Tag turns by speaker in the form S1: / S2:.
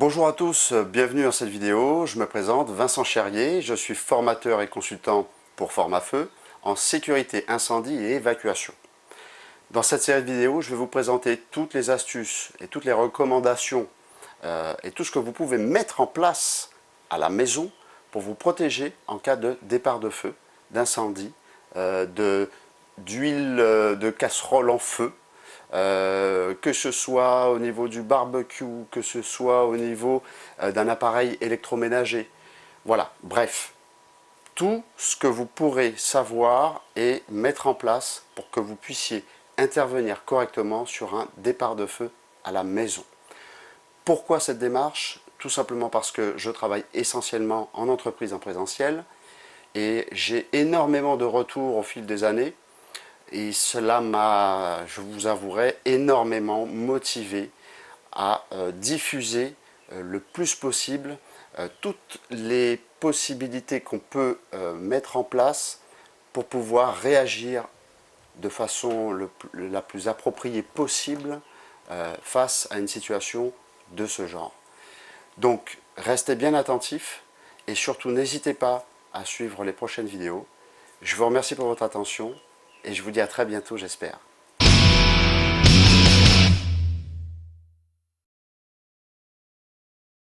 S1: Bonjour à tous, bienvenue dans cette vidéo. Je me présente, Vincent Cherrier, je suis formateur et consultant pour Formafeu en sécurité incendie et évacuation. Dans cette série de vidéos, je vais vous présenter toutes les astuces et toutes les recommandations euh, et tout ce que vous pouvez mettre en place à la maison pour vous protéger en cas de départ de feu, d'incendie, euh, d'huile euh, de casserole en feu, euh, que ce soit au niveau du barbecue, que ce soit au niveau euh, d'un appareil électroménager. Voilà, bref, tout ce que vous pourrez savoir et mettre en place pour que vous puissiez intervenir correctement sur un départ de feu à la maison. Pourquoi cette démarche? Tout simplement parce que je travaille essentiellement en entreprise en présentiel et j'ai énormément de retours au fil des années et cela m'a, je vous avouerai, énormément motivé à euh, diffuser euh, le plus possible euh, toutes les possibilités qu'on peut mettre en place pour pouvoir réagir de façon la plus appropriée possible face à une situation de ce genre. Donc, restez bien attentifs et surtout n'hésitez pas à suivre les prochaines vidéos. Je vous remercie pour votre attention et je vous dis à très bientôt, j'espère.